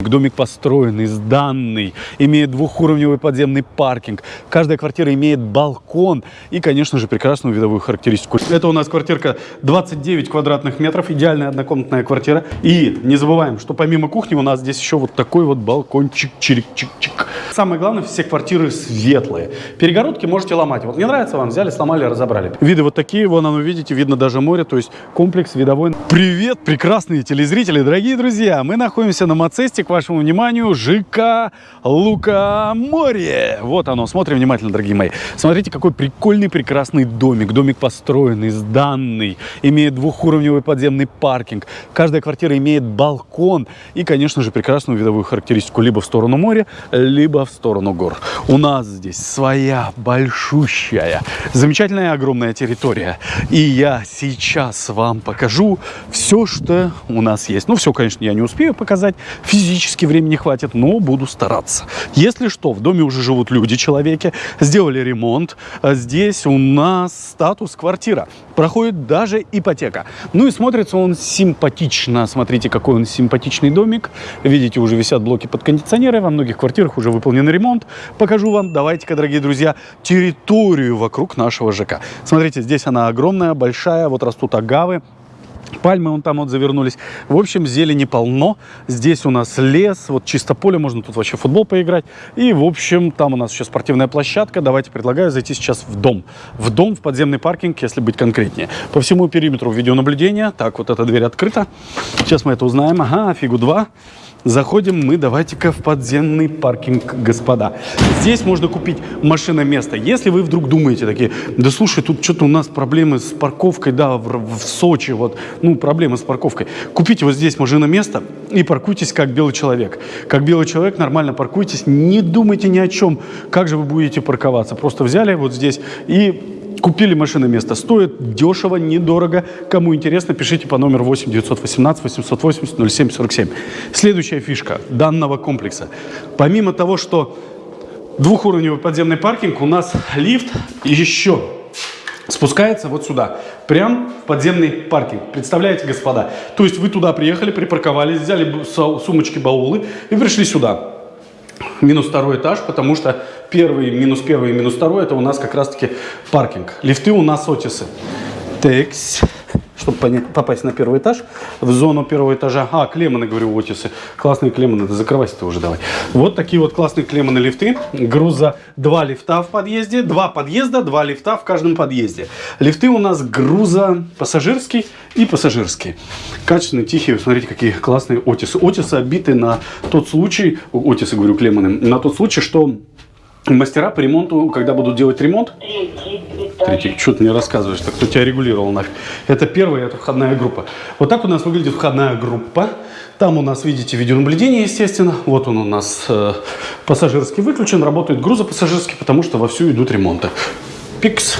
Домик построенный, сданный, имеет двухуровневый подземный паркинг. Каждая квартира имеет балкон и, конечно же, прекрасную видовую характеристику. Это у нас квартирка 29 квадратных метров, идеальная однокомнатная квартира. И не забываем, что помимо кухни у нас здесь еще вот такой вот балкончик, чирик-чик-чик. Самое главное, все квартиры светлые. Перегородки можете ломать. Вот не нравится вам, взяли, сломали, разобрали. Виды вот такие, вон оно, видите, видно даже море, то есть комплекс видовой. Привет, прекрасные телезрители, дорогие друзья! Мы находимся на Мацесте, к вашему вниманию, ЖК Лукоморье. Вот оно, смотрим внимательно, дорогие мои. Смотрите, какой прикольный, прекрасный домик. Домик построенный, сданный, имеет двухуровневый подземный паркинг. Каждая квартира имеет балкон и, конечно же, прекрасную видовую характеристику либо в сторону моря, либо в сторону гор. У нас здесь своя большущая, замечательная огромная территория. И я сейчас вам покажу все, что у нас есть. Ну, все, конечно, я не успею показать физически физически времени хватит, но буду стараться. Если что, в доме уже живут люди, человеки, сделали ремонт. А здесь у нас статус квартира. Проходит даже ипотека. Ну и смотрится он симпатично. Смотрите, какой он симпатичный домик. Видите, уже висят блоки под кондиционеры. Во многих квартирах уже выполнен ремонт. Покажу вам, давайте-ка, дорогие друзья, территорию вокруг нашего ЖК. Смотрите, здесь она огромная, большая. Вот растут агавы. Пальмы вон там вот завернулись. В общем, зелени полно. Здесь у нас лес, вот чисто поле, можно тут вообще футбол поиграть. И, в общем, там у нас еще спортивная площадка. Давайте предлагаю зайти сейчас в дом. В дом, в подземный паркинг, если быть конкретнее. По всему периметру видеонаблюдения. Так, вот эта дверь открыта. Сейчас мы это узнаем. Ага, фигу два. Заходим мы, давайте-ка, в подземный паркинг, господа. Здесь можно купить машиноместо. Если вы вдруг думаете такие, да слушай, тут что-то у нас проблемы с парковкой, да, в, в Сочи, вот, ну, проблемы с парковкой. Купите вот здесь машиноместо и паркуйтесь как белый человек. Как белый человек нормально паркуйтесь, не думайте ни о чем, как же вы будете парковаться. Просто взяли вот здесь и Купили машины место. Стоит дешево, недорого. Кому интересно, пишите по номеру 8 918 880 07 47. Следующая фишка данного комплекса. Помимо того, что двухуровневый подземный паркинг, у нас лифт еще спускается вот сюда, прям в подземный паркинг. Представляете, господа? То есть вы туда приехали, припарковались, взяли сумочки, баулы и пришли сюда минус второй этаж, потому что первый, минус первый минус второй это у нас как раз-таки паркинг. Лифты у нас Отисы. Текс чтобы понять, попасть на первый этаж, в зону первого этажа. А, клемманы, говорю, Отисы. Классные клемманы, да закрывайся ты уже давай. Вот такие вот классные клемманы лифты. Груза два лифта в подъезде, два подъезда, два лифта в каждом подъезде. Лифты у нас груза пассажирский и пассажирский. Качественные, тихие, смотрите, какие классные Отисы. Отисы обиты на тот случай, Отисы, говорю, клемманы, на тот случай, что мастера по ремонту, когда будут делать ремонт, Третий, что ты мне рассказываешь, так кто тебя регулировал нафиг. Это первая, это входная группа. Вот так у нас выглядит входная группа. Там у нас, видите, видеонаблюдение, естественно. Вот он у нас э, пассажирский выключен, работает грузопассажирский, потому что вовсю идут ремонты. Пикс.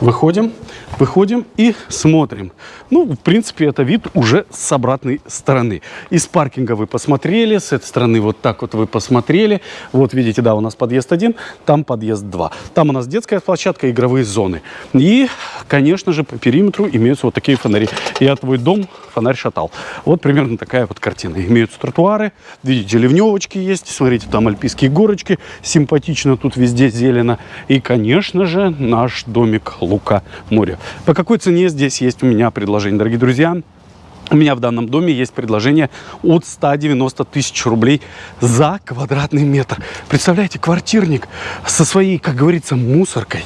Выходим. Выходим и смотрим. Ну, в принципе, это вид уже с обратной стороны. Из паркинга вы посмотрели, с этой стороны вот так вот вы посмотрели. Вот видите, да, у нас подъезд 1, там подъезд 2. Там у нас детская площадка, игровые зоны. И, конечно же, по периметру имеются вот такие фонари. Я твой дом фонарь шатал. Вот примерно такая вот картина. Имеются тротуары, видите, ливневочки есть. Смотрите, там альпийские горочки. Симпатично тут везде зелено. И, конечно же, наш домик Лука моря. По какой цене здесь есть у меня предложение, дорогие друзья? У меня в данном доме есть предложение от 190 тысяч рублей за квадратный метр. Представляете, квартирник со своей, как говорится, мусоркой,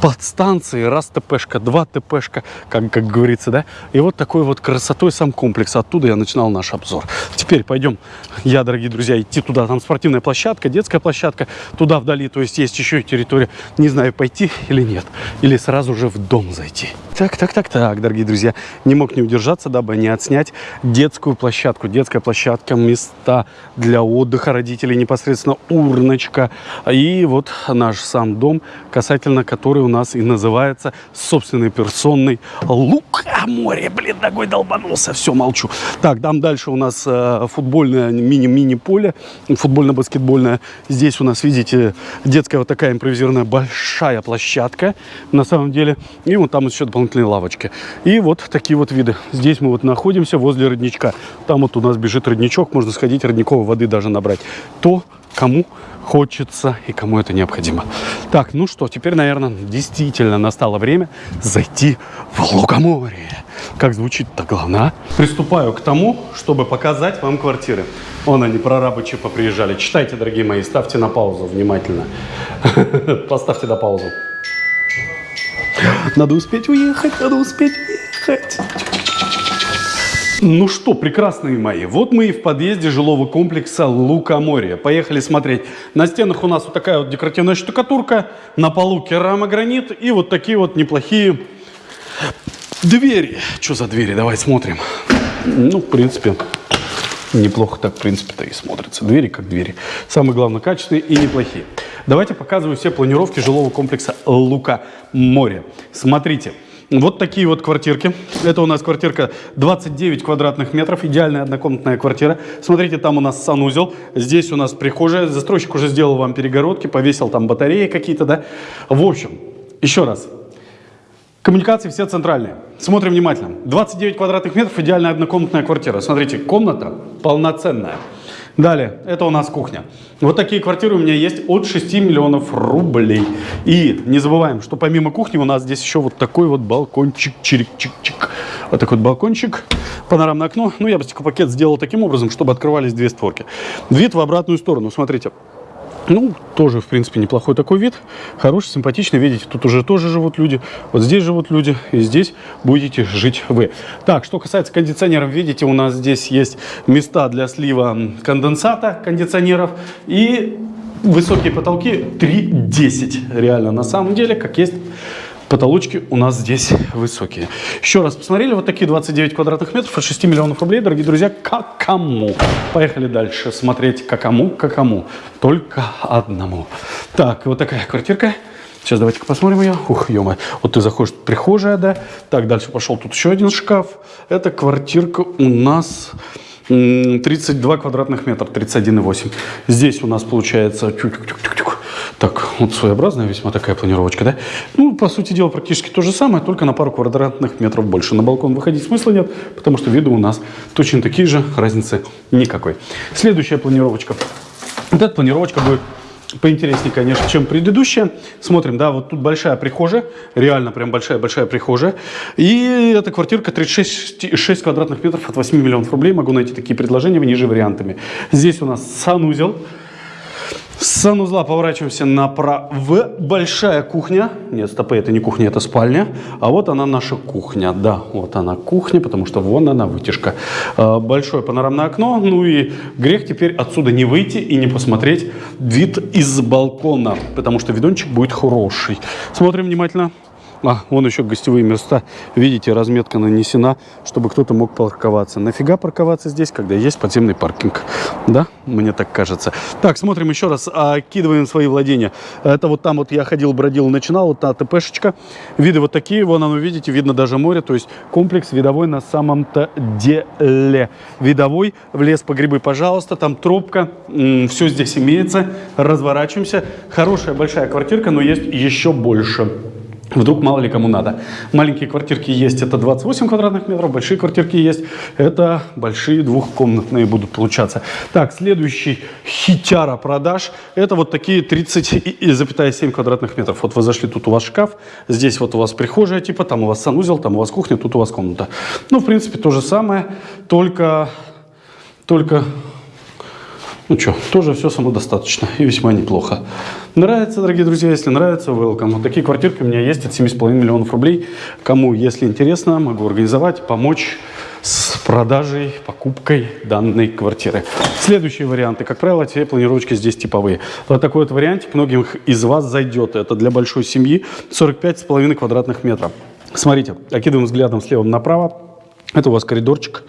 под станцией, раз ТПшка, два ТПшка, как, как говорится, да? И вот такой вот красотой сам комплекс. Оттуда я начинал наш обзор. Теперь пойдем, я, дорогие друзья, идти туда. Там спортивная площадка, детская площадка, туда вдали, то есть есть еще и территория. Не знаю, пойти или нет. Или сразу же в дом зайти. Так, так, так, так, дорогие друзья. Не мог не удержаться, дабы не отснять детскую площадку. Детская площадка, места для отдыха родителей, непосредственно урночка. И вот наш сам дом, касательно который у нас и называется собственной персонной Лук. А море, блин, ногой долбанулся. Все, молчу. Так, там дальше у нас э, футбольное мини-мини-поле, футбольно-баскетбольное. Здесь у нас, видите, детская вот такая импровизированная большая площадка на самом деле. И вот там еще дополнительные лавочки. И вот такие вот виды. Здесь мы вот находимся находимся возле родничка. Там вот у нас бежит родничок, можно сходить родниковой воды даже набрать. То, кому хочется и кому это необходимо. Так, ну что, теперь, наверное, действительно настало время зайти в Лукоморье. Как звучит-то главное, а? Приступаю к тому, чтобы показать вам квартиры. Вон они, прорабы ЧП приезжали. Читайте, дорогие мои, ставьте на паузу внимательно. Поставьте на паузу. Надо успеть уехать, надо успеть уехать. Ну что, прекрасные мои, вот мы и в подъезде жилого комплекса Лукоморье. Поехали смотреть. На стенах у нас вот такая вот декоративная штукатурка, на полу керамогранит и вот такие вот неплохие двери. Что за двери? Давай смотрим. Ну, в принципе, неплохо так, в принципе-то и смотрится. Двери как двери. Самое главное, качественные и неплохие. Давайте показываю все планировки жилого комплекса Лука Море. Смотрите. Вот такие вот квартирки. Это у нас квартирка 29 квадратных метров, идеальная однокомнатная квартира. Смотрите, там у нас санузел, здесь у нас прихожая. Застройщик уже сделал вам перегородки, повесил там батареи какие-то, да. В общем, еще раз, Коммуникации все центральные. Смотрим внимательно. 29 квадратных метров, идеальная однокомнатная квартира. Смотрите, комната полноценная. Далее, это у нас кухня. Вот такие квартиры у меня есть от 6 миллионов рублей. И не забываем, что помимо кухни у нас здесь еще вот такой вот балкончик, чирик-чик-чик. Вот такой вот балкончик, панорамное окно. Ну, я бы стеклопакет сделал таким образом, чтобы открывались две створки. Вид в обратную сторону, смотрите. Ну, тоже, в принципе, неплохой такой вид. Хороший, симпатичный. Видите, тут уже тоже живут люди. Вот здесь живут люди. И здесь будете жить вы. Так, что касается кондиционеров. Видите, у нас здесь есть места для слива конденсата кондиционеров. И высокие потолки 3,10. Реально, на самом деле, как есть потолочки у нас здесь высокие. Еще раз посмотрели, вот такие 29 квадратных метров от 6 миллионов рублей, дорогие друзья, как кому. Поехали дальше смотреть, как кому, как кому. Только одному. Так, вот такая квартирка. Сейчас давайте-ка посмотрим ее. Ух, ё -моё. Вот ты заходишь, прихожая, да. Так, дальше пошел тут еще один шкаф. Это квартирка у нас 32 квадратных метра, 31,8. Здесь у нас получается так, вот своеобразная весьма такая планировочка, да? Ну, по сути дела, практически то же самое, только на пару квадратных метров больше. На балкон выходить смысла нет, потому что виды у нас точно такие же, разницы никакой. Следующая планировочка. Вот эта планировочка будет поинтереснее, конечно, чем предыдущая. Смотрим, да, вот тут большая прихожая, реально прям большая-большая прихожая. И эта квартирка 36 6 квадратных метров от 8 миллионов рублей. Могу найти такие предложения ниже вариантами. Здесь у нас санузел. Санузла поворачиваемся направо. Большая кухня. Нет, стопы, это не кухня, это спальня. А вот она наша кухня. Да, вот она кухня, потому что вон она вытяжка. А, большое панорамное окно. Ну и грех теперь отсюда не выйти и не посмотреть вид из балкона, потому что видончик будет хороший. Смотрим внимательно. А, вон еще гостевые места. Видите, разметка нанесена, чтобы кто-то мог парковаться. Нафига парковаться здесь, когда есть подземный паркинг? Да, мне так кажется. Так, смотрим еще раз, окидываем свои владения. Это вот там вот я ходил, бродил, начинал, вот та ТПшечка. Виды вот такие, вон оно, видите, видно даже море. То есть комплекс видовой на самом-то деле. Видовой, в лес по грибы, пожалуйста, там тропка, все здесь имеется. Разворачиваемся. Хорошая большая квартирка, но есть еще больше. Вдруг мало ли кому надо. Маленькие квартирки есть, это 28 квадратных метров. Большие квартирки есть, это большие двухкомнатные будут получаться. Так, следующий хитяра продаж. Это вот такие 30,7 квадратных метров. Вот вы зашли, тут у вас шкаф, здесь вот у вас прихожая типа, там у вас санузел, там у вас кухня, тут у вас комната. Ну, в принципе, то же самое, только, только ну что, тоже все самодостаточно и весьма неплохо. Нравится, дорогие друзья, если нравится, welcome. Вот такие квартирки у меня есть от 7,5 миллионов рублей. Кому, если интересно, могу организовать, помочь с продажей, покупкой данной квартиры. Следующие варианты. Как правило, те планировочки здесь типовые. Вот такой вот вариантик многим из вас зайдет. Это для большой семьи 45,5 квадратных метров. Смотрите, окидываем взглядом слева направо. Это у вас коридорчик.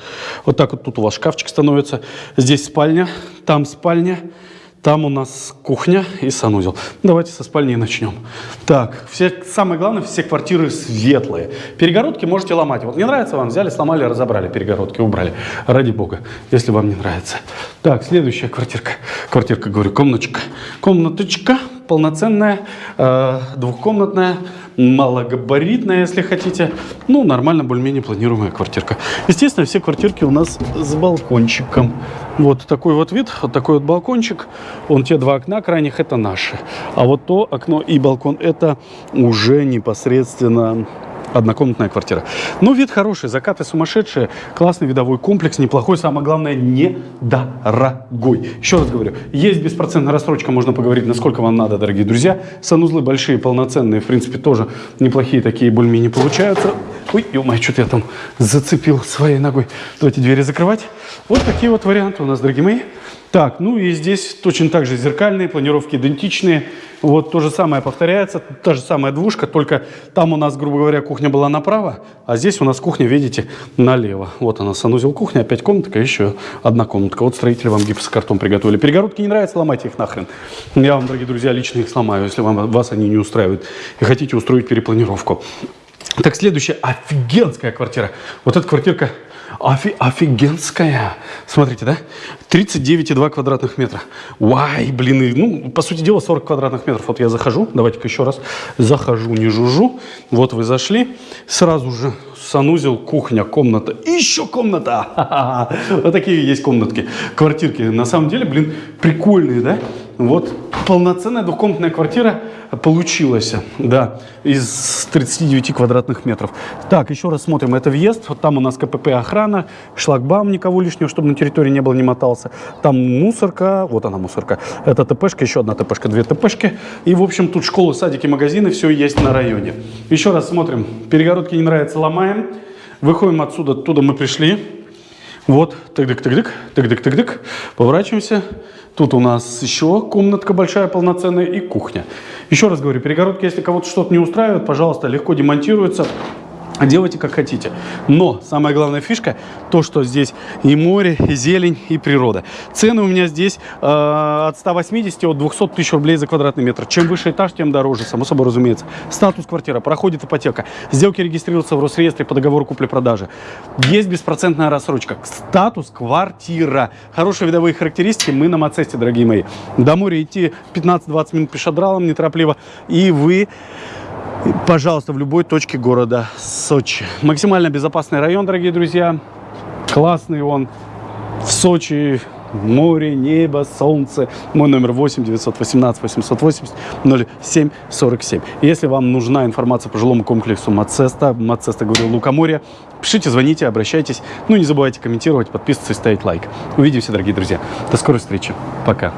Вот так вот тут у вас шкафчик становится. Здесь спальня, там спальня, там у нас кухня и санузел. Давайте со спальни начнем. Так, все, самое главное, все квартиры светлые. Перегородки можете ломать. Вот не нравится вам, взяли, сломали, разобрали перегородки, убрали. Ради бога, если вам не нравится. Так, следующая квартирка. Квартирка, говорю, комнаточка. Комнаточка полноценная, э, двухкомнатная, малогабаритная, если хотите. Ну, нормально, более-менее планируемая квартирка. Естественно, все квартирки у нас с балкончиком. Вот такой вот вид, вот такой вот балкончик. Вон те два окна крайних, это наши. А вот то окно и балкон, это уже непосредственно однокомнатная квартира. Ну, вид хороший, закаты сумасшедшие, классный видовой комплекс, неплохой, самое главное, недорогой. Еще раз говорю, есть беспроцентная рассрочка, можно поговорить, насколько вам надо, дорогие друзья. Санузлы большие, полноценные, в принципе, тоже неплохие такие, более-менее получаются. Ой, ё что-то я там зацепил своей ногой. Давайте двери закрывать. Вот такие вот варианты у нас, дорогие мои. Так, ну и здесь точно так же зеркальные, планировки идентичные. Вот то же самое повторяется, та же самая двушка, только там у нас, грубо говоря, кухня была направо, а здесь у нас кухня, видите, налево. Вот она, санузел кухня, опять комнатка, еще одна комнатка. Вот строители вам гипсокартон приготовили. Перегородки не нравятся, ломайте их нахрен. Я вам, дорогие друзья, лично их сломаю, если вам, вас они не устраивают и хотите устроить перепланировку. Так, следующая офигенская квартира. Вот эта квартирка Офи офигенская. Смотрите, да? 39,2 квадратных метра. Вай, блин, ну, по сути дела, 40 квадратных метров. Вот я захожу, давайте-ка еще раз. Захожу, не жужу. Вот вы зашли. Сразу же санузел, кухня, комната. Еще комната. Вот такие есть комнатки, квартирки. На самом деле, блин, прикольные, да? Вот полноценная двухкомнатная квартира получилась, да, из 39 квадратных метров. Так, еще раз смотрим, это въезд, вот там у нас КПП охрана, шлагбаум никого лишнего, чтобы на территории не было, не мотался. Там мусорка, вот она мусорка, это ТПшка, еще одна ТПшка, две ТПшки. И, в общем, тут школы, садики, магазины, все есть на районе. Еще раз смотрим, перегородки не нравятся, ломаем. Выходим отсюда, оттуда мы пришли. Вот, тык-дык-тык-дык, тык-дык-тык-дык, поворачиваемся. Тут у нас еще комнатка большая, полноценная и кухня. Еще раз говорю, перегородки, если кого-то что-то не устраивает, пожалуйста, легко демонтируются. Делайте как хотите. Но самая главная фишка, то, что здесь и море, и зелень, и природа. Цены у меня здесь э, от 180 от 200 тысяч рублей за квадратный метр. Чем выше этаж, тем дороже, само собой разумеется. Статус квартира, проходит ипотека. Сделки регистрируются в Росреестре по договору купли-продажи. Есть беспроцентная рассрочка. Статус квартира. Хорошие видовые характеристики мы на Мацесте, дорогие мои. До моря идти 15-20 минут пешедралом неторопливо. И вы пожалуйста, в любой точке города Сочи. Максимально безопасный район, дорогие друзья. Классный он. В Сочи море, небо, солнце. Мой номер 8 918 880 07 47. Если вам нужна информация по жилому комплексу Мацеста, Мацеста, говорю, Лукоморье, пишите, звоните, обращайтесь. Ну, не забывайте комментировать, подписываться и ставить лайк. Увидимся, дорогие друзья. До скорой встречи. Пока.